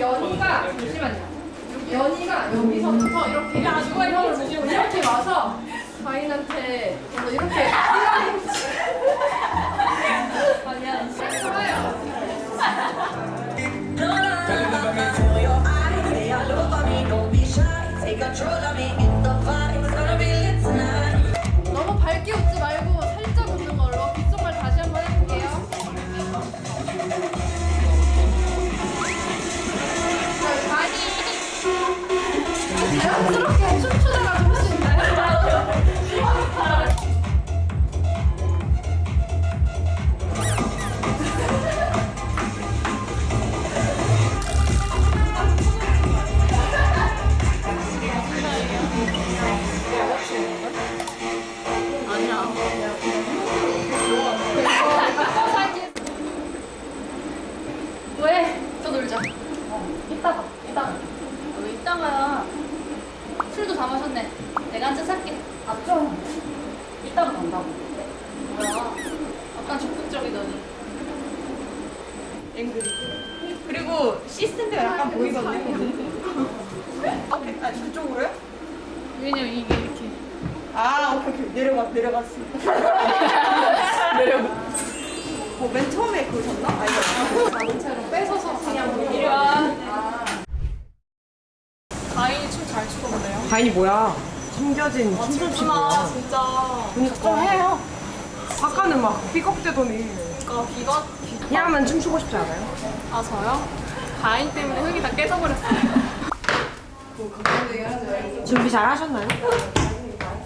연희가 잠시만요. 연희가 여기서부터 이렇게 보고 이렇게 와서 가인한테 먼저 이렇게 아니야 살게. 아, 좀. 이따가 간다고. 뭐야? 약간 적극적이더니. 앵그리. 그리고 시스템도 약간 보이거든요. 오케이, 아 그쪽으로요? 왜냐면 이게 이렇게. 아 오케이 오케이 내려가 내려갔어. 내려가. 뭐맨 처음에 그러셨나? 아니 자동차로 뺏어서 그냥 이리 와. 가인이 춤 잘 추던데요? 가인이 뭐야? 숨겨진 춤춤치고요. 진짜. 그니까 좀 해요. 아까는 막 삐걱대더니. 그러니까 비가. 그냥만 춤추고 싶지 않아요? 아, 저요? 가인 때문에 흥이 다 깨져버렸어요. 준비 잘 하셨나요?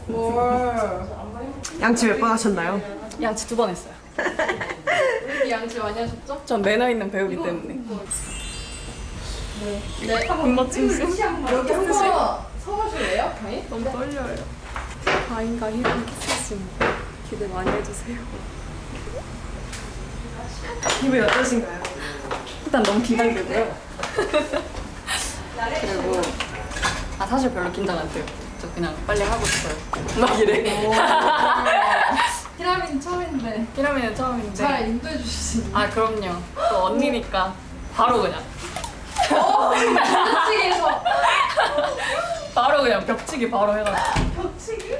뭘? 양치 몇 번 하셨나요? 양치 두 번 했어요. 우리 양치 많이 하셨죠? 전 매너 있는 배우기 때문에. 네. 군맛 춤수. 여기 한번 서보실래요? 가인? 너무 떨려요. 가인과 희랑 키스씬 기대 많이 해주세요. 기분이 어떠신가요? 일단 너무 긴장되고요. 그리고 아 사실 별로 긴장 안 돼요. 저 그냥 빨리 하고 싶어요. 막 이래. 피라미드 처음인데 피라미드 처음인데. 잘 인도해 주실 수 있나요? 아 그럼요. 또 언니니까 바로 그냥 벽치기에서 바로 그냥 벽치기 바로 해가지고. 벽치기?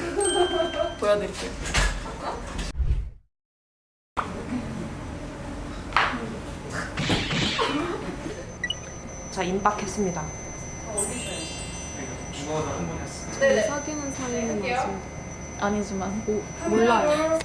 보여드릴게요. 자 임박했습니다. 네네. 사귀는 사이는 아니지만 모, 몰라요.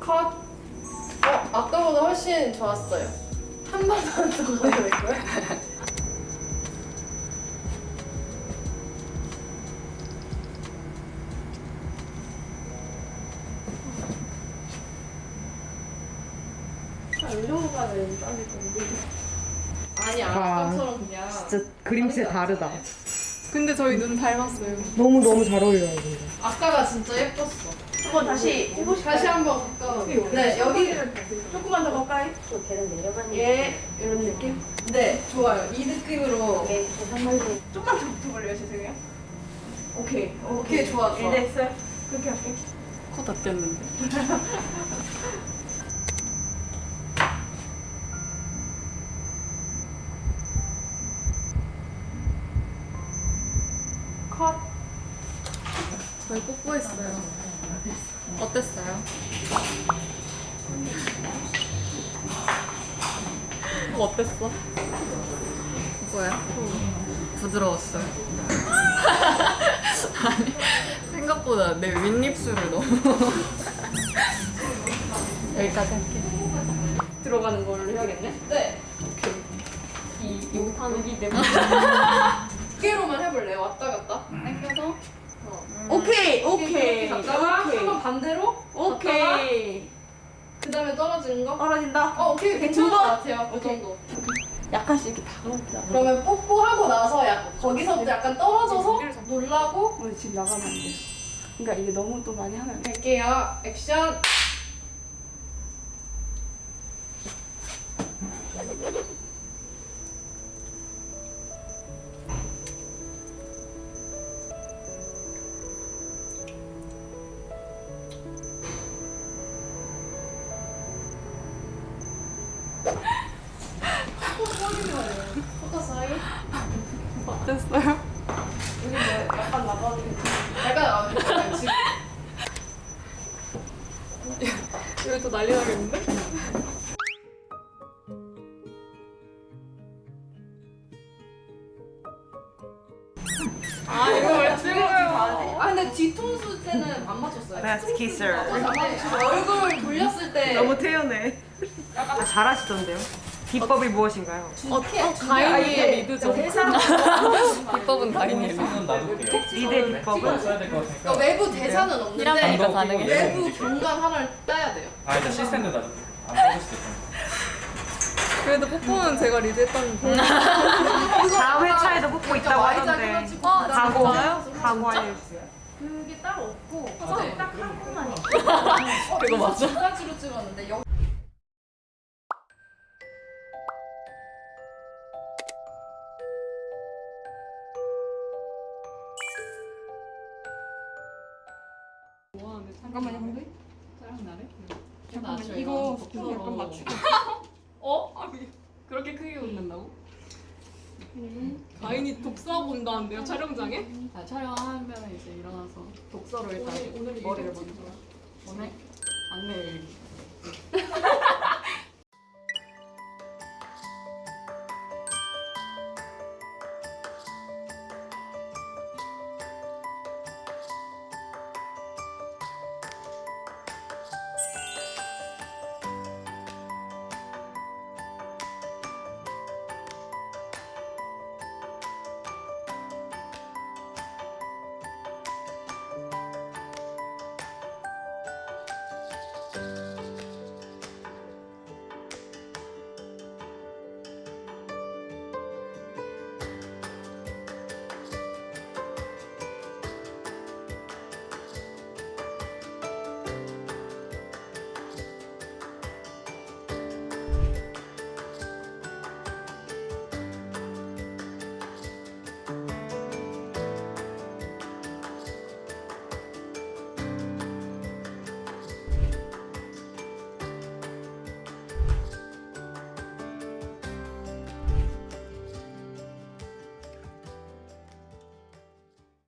컷. 어, 아까보다 훨씬 좋았어요. 한 번만 더 가야 될 거야? 이 정도까지 빨리 건데. 아니 아까처럼 그냥. 그림체 다르다. 근데 저희 눈 닮았어요. 너무 너무 잘 어울려요 근데. 아까가 진짜 예뻤어. 한번 다시 해보실까요? 다시 한번 가까워. 네, 여기 조금만 더 가까이. 예 이런 느낌? 네, 좋아요. 이 느낌으로. 조금만 더 붙어볼래요 죄송해요. 오케이 오케이, 좋아, 좋아. 네, 됐어요. 그렇게 할게. 코 다 뗐는데. 컷. 저희 뽀뽀했어요. 어땠어요? 어땠어? 뭐야? 부드러웠어요. 아니 생각보다 내 윗입술을 너무 여기까지 할게. 들어가는 걸로 해야겠네. 네. 이 용탄은 이 내부 두개로만 해볼래요? 왔다 갔다. 당겨서 오케이 이렇게 오케이 갔다가 오케이 한번 반대로 오케이. 그 다음에 떨어지는 거? 떨어진다. 어, 오케이. 괜찮은 것 같아요. 그 정도. 약간씩 이렇게 다가오자. 그러면 뽀뽀하고 나서 약, 거기서부터 약간 떨어져서 놀라고 오늘 집 나가면 안 돼. 그러니까 이게 너무 또 많이 하면. 갈게요. 액션. 어땠어요? 우리 뭐 약간 지금 여기 또 난리 나겠는데? 아 이거 왜 찍어요? 아 근데 뒤통수 때는 안 맞췄어요. Best kisser. 얼굴 돌렸을 때 너무 태연해. 아, 잘하시던데요? 비법이 무엇인가요? 어, 어, 가인이의 리드죠. 비법은 가인이에요. 손은 놔둘게요. 리드의 비법은? 써야 될것 같으니까. 그러니까 외부 대사는 없는데 가능해. 외부 경관 하나를 따야 돼요. 아 일단 시스템도 놔둘게요. 안 빠질 수도. 그래도 뽀뽀는 제가 리드했다는 다음 회차에도 뽀뽀 있다고 하던데. 어, 각오. 각오 알려주세요. 그게 따로 없고 맞아요. 딱한 번만 있어. 그거 맞아? 두 가지로 찍었는데 잠깐만요, 근데. 짜증 나네? 잠깐만, 이거 약간 맞추고. 어? 아니 그렇게 크게 웃는다고? 가인이 독서 본다는데요 촬영장에? 자, 촬영하면 이제 일어나서 독서로 일단 머리를 먼저 오늘 안내 일기